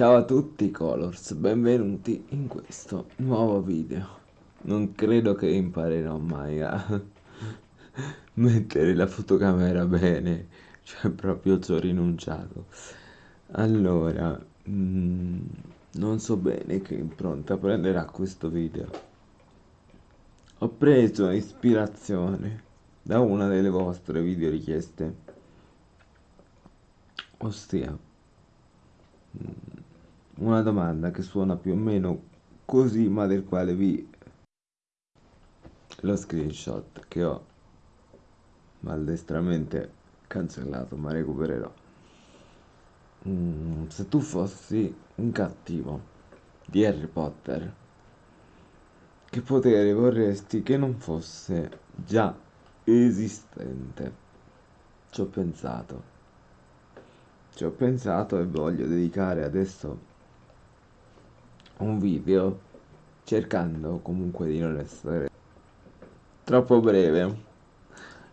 Ciao a tutti Colors, benvenuti in questo nuovo video. Non credo che imparerò mai a mettere la fotocamera bene, cioè proprio ci ho rinunciato. Allora, mm, non so bene che impronta prenderà questo video. Ho preso ispirazione da una delle vostre video richieste, ossia mm, una domanda che suona più o meno così ma del quale vi lo screenshot che ho maldestramente cancellato ma recupererò. Mm, se tu fossi un cattivo di Harry Potter che potere vorresti che non fosse già esistente? Ci ho pensato. Ci ho pensato e voglio dedicare adesso un video cercando comunque di non essere troppo breve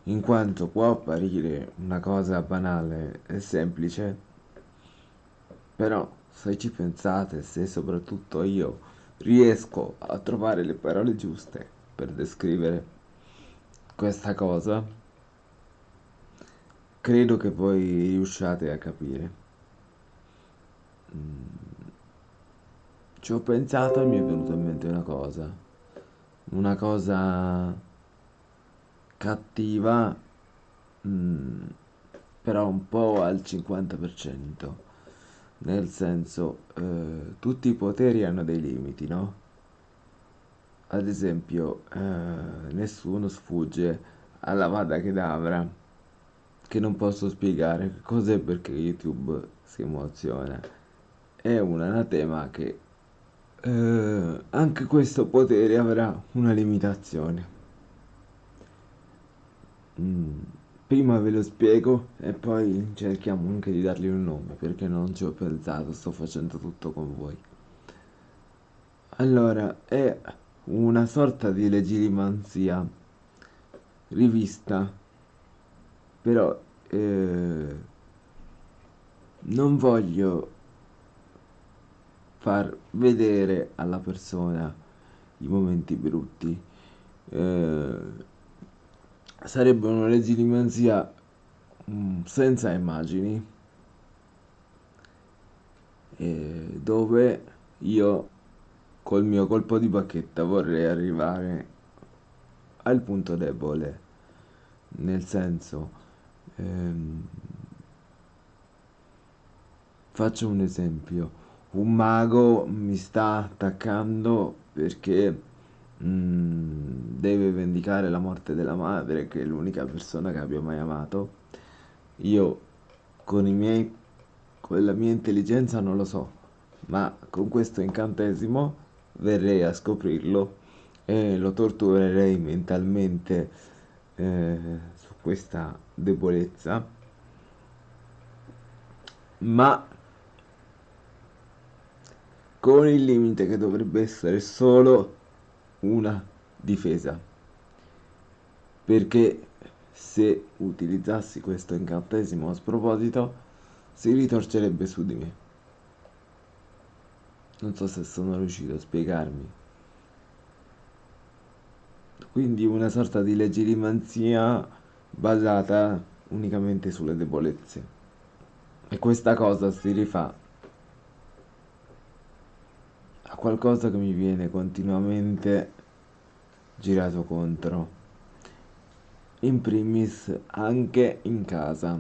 in quanto può apparire una cosa banale e semplice però se ci pensate se soprattutto io riesco a trovare le parole giuste per descrivere questa cosa credo che voi riusciate a capire. Mm ci ho pensato e mi è venuta in mente una cosa. Una cosa cattiva, mm, però un po' al 50%. Nel senso, eh, tutti i poteri hanno dei limiti, no? Ad esempio, eh, nessuno sfugge alla Vada Kedavra, che non posso spiegare cos'è perché YouTube si emoziona. È un anatema che eh, anche questo potere avrà una limitazione. Mm, prima ve lo spiego e poi cerchiamo anche di dargli un nome perché non ci ho pensato, sto facendo tutto con voi. Allora, è una sorta di legilimanzia rivista, però eh, non voglio far vedere alla persona i momenti brutti. Eh, sarebbe una legge di manzia mm, senza immagini, eh, dove io col mio colpo di bacchetta vorrei arrivare al punto debole, nel senso, ehm, faccio un esempio un mago mi sta attaccando perché mm, deve vendicare la morte della madre, che è l'unica persona che abbia mai amato. Io con miei con la mia intelligenza non lo so, ma con questo incantesimo verrei a scoprirlo e lo torturerei mentalmente eh, su questa debolezza. Ma con il limite che dovrebbe essere solo una difesa. Perché se utilizzassi questo incantesimo a sproposito si ritorcerebbe su di me. Non so se sono riuscito a spiegarmi. Quindi una sorta di leggerimanzia basata unicamente sulle debolezze. E questa cosa si rifà qualcosa che mi viene continuamente girato contro. In primis anche in casa.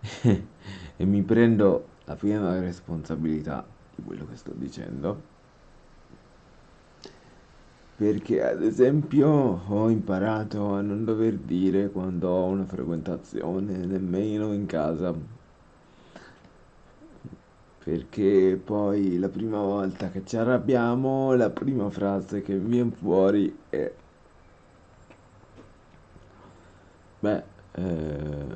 E mi prendo la piena responsabilità di quello che sto dicendo. Perché ad esempio ho imparato a non dover dire quando ho una frequentazione nemmeno in casa perché poi la prima volta che ci arrabbiamo la prima frase che viene fuori è beh eh,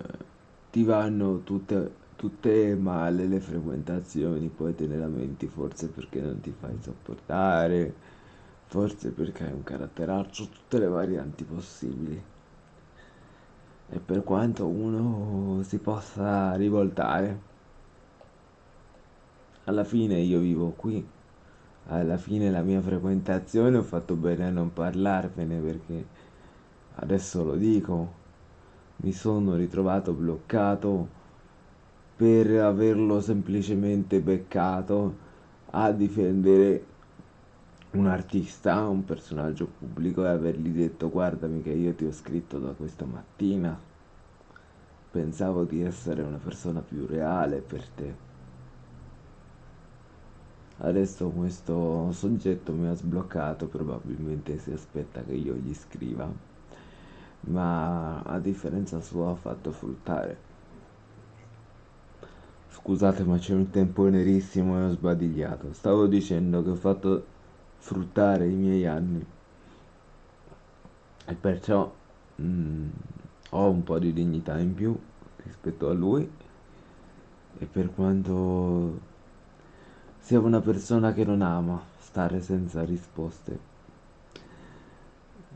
ti vanno tutte, tutte male le frequentazioni poi te ne lamenti forse perché non ti fai sopportare forse perché hai un caratteraccio tutte le varianti possibili e per quanto uno si possa rivoltare alla fine io vivo qui, alla fine la mia frequentazione ho fatto bene a non parlarvene perché adesso lo dico, mi sono ritrovato bloccato per averlo semplicemente beccato a difendere un artista, un personaggio pubblico e avergli detto guardami che io ti ho scritto da questa mattina, pensavo di essere una persona più reale per te. Adesso questo soggetto mi ha sbloccato, probabilmente si aspetta che io gli scriva, ma a differenza sua ha fatto fruttare. Scusate ma c'è un tempo nerissimo e ho sbadigliato. Stavo dicendo che ho fatto fruttare i miei anni e perciò mm, ho un po' di dignità in più rispetto a lui e per quanto sia una persona che non ama stare senza risposte.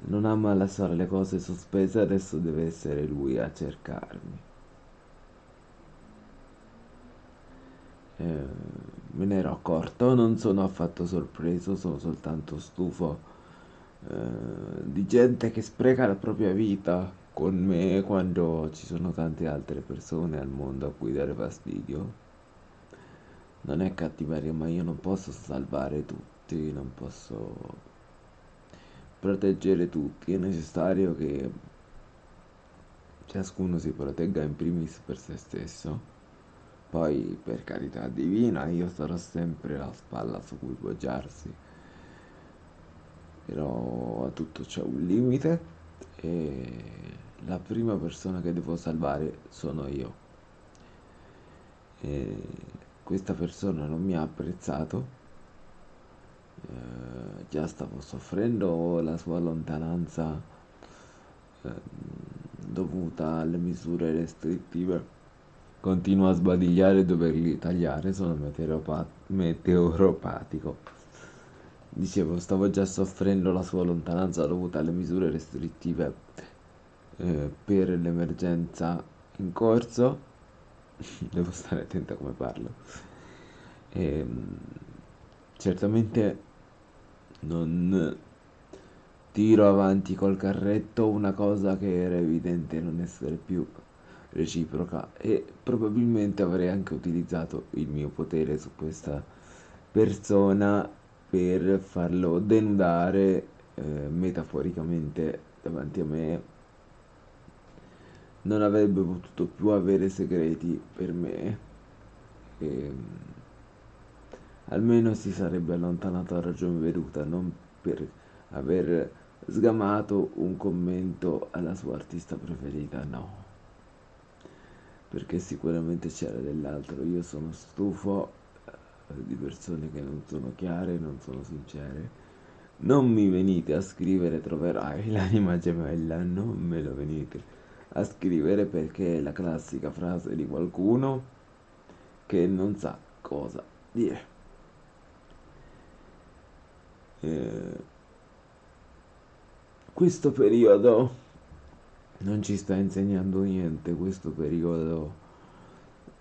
Non ama lasciare le cose sospese, adesso deve essere lui a cercarmi. Eh, me ne ero accorto, non sono affatto sorpreso, sono soltanto stufo eh, di gente che spreca la propria vita con me quando ci sono tante altre persone al mondo a cui dare fastidio non è cattiveria, ma io non posso salvare tutti, non posso proteggere tutti, è necessario che ciascuno si protegga in primis per se stesso. Poi, per carità divina, io sarò sempre la spalla su cui poggiarsi. Però a tutto c'è un limite e la prima persona che devo salvare sono io. E questa persona non mi ha apprezzato, eh, già stavo soffrendo la sua lontananza eh, dovuta alle misure restrittive. Continuo a sbadigliare e doverli tagliare, sono meteoropatico. Dicevo, stavo già soffrendo la sua lontananza dovuta alle misure restrittive eh, per l'emergenza in corso devo stare attento a come parlo. E, ehm, certamente non tiro avanti col carretto una cosa che era evidente non essere più reciproca e probabilmente avrei anche utilizzato il mio potere su questa persona per farlo denudare eh, metaforicamente davanti a me non avrebbe potuto più avere segreti per me. E ehm, almeno si sarebbe allontanato a ragione veduta non per aver sgamato un commento alla sua artista preferita no. Perché sicuramente c'era dell'altro. Io sono stufo eh, di persone che non sono chiare non sono sincere. Non mi venite a scrivere troverai l'anima gemella non me lo venite a scrivere perché è la classica frase di qualcuno che non sa cosa dire. Eh, questo periodo non ci sta insegnando niente, questo periodo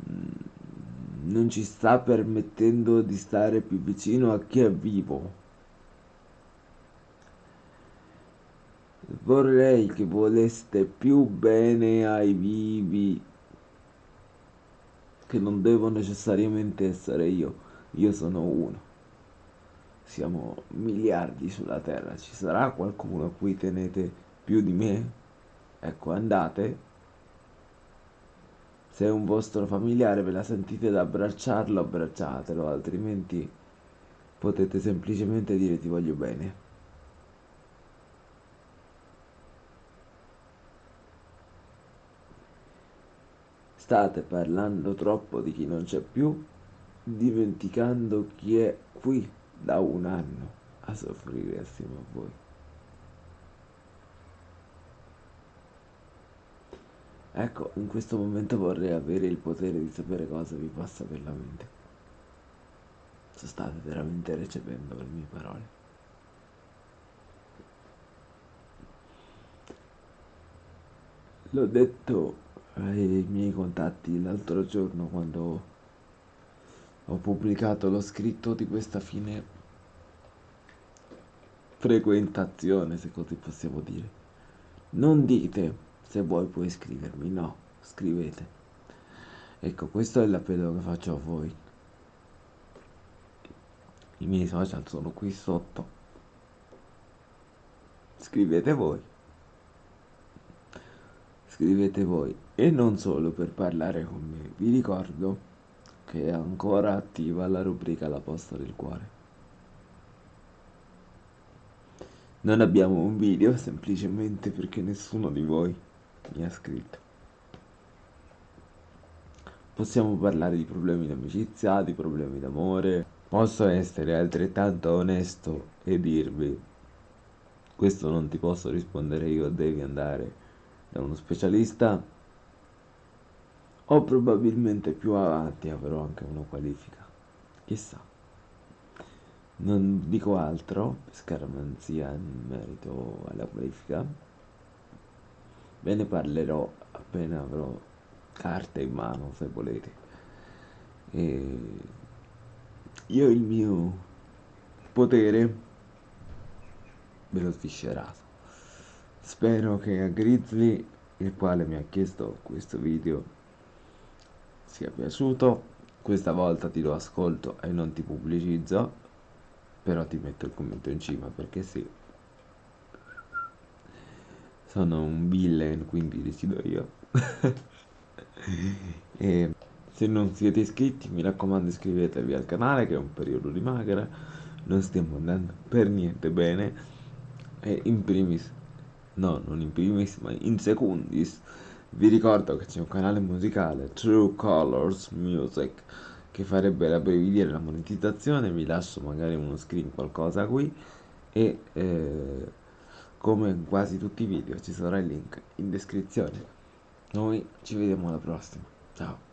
mm, non ci sta permettendo di stare più vicino a chi è vivo Vorrei che voleste più bene ai vivi, che non devo necessariamente essere io, io sono uno. Siamo miliardi sulla Terra, ci sarà qualcuno a cui tenete più di me? Ecco, andate. Se è un vostro familiare ve la sentite da abbracciarlo, abbracciatelo, altrimenti potete semplicemente dire ti voglio bene. State parlando troppo di chi non c'è più, dimenticando chi è qui da un anno a soffrire assieme a voi. Ecco, in questo momento vorrei avere il potere di sapere cosa vi passa per la mente. Se state veramente recependo le mie parole. L'ho detto ai miei contatti l'altro giorno quando ho pubblicato lo scritto di questa fine frequentazione, se così possiamo dire. Non dite se vuoi puoi scrivermi, no, scrivete. Ecco, questo è l'appello che faccio a voi. I miei social sono qui sotto. Scrivete voi. Scrivete voi. E non solo per parlare con me. Vi ricordo che è ancora attiva la rubrica La posta del cuore. Non abbiamo un video semplicemente perché nessuno di voi mi ha scritto. Possiamo parlare di problemi d'amicizia, di problemi d'amore. Posso essere altrettanto onesto e dirvi questo non ti posso rispondere io, devi andare da uno specialista o probabilmente più avanti avrò anche una qualifica. Chissà. Non dico altro per scaramanzia in merito alla qualifica. Ve ne parlerò appena avrò carte in mano, se volete. E io il mio potere ve l'ho sviscerato. Spero che a Grizzly, il quale mi ha chiesto questo video, sia piaciuto. Questa volta ti do ascolto e non ti pubblicizzo però ti metto il commento in cima perché sì. Sono un villain quindi decido io. E se non siete iscritti mi raccomando iscrivetevi al canale che è un periodo di magra non stiamo andando per niente bene. E in primis no non in primis ma in secundis. Vi ricordo che c'è un canale musicale True Colors Music che farebbe rabbrividire la monetizzazione. Vi lascio magari uno screen qualcosa qui. E eh, come in quasi tutti i video ci sarà il link in descrizione. Noi ci vediamo alla prossima. Ciao